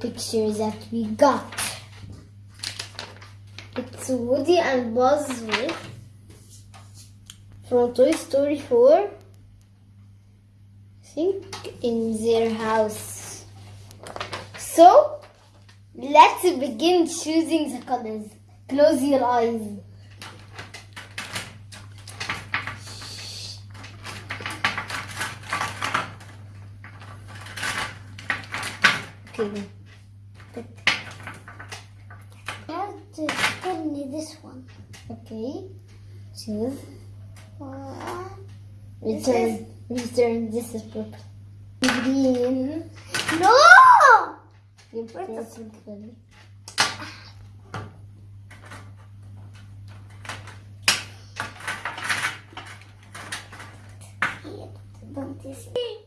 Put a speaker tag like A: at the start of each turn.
A: pictures that we got. It's Woody and Buzz from Toy Story 4. I think in their house. So let's begin choosing the colors. Close your eyes. Okay.
B: You have to tell me this one.
A: Okay. Choose.
B: Uh,
A: Return. Return. This is purple. Green.
B: no!
A: Your purple color.
B: Here, don't you see?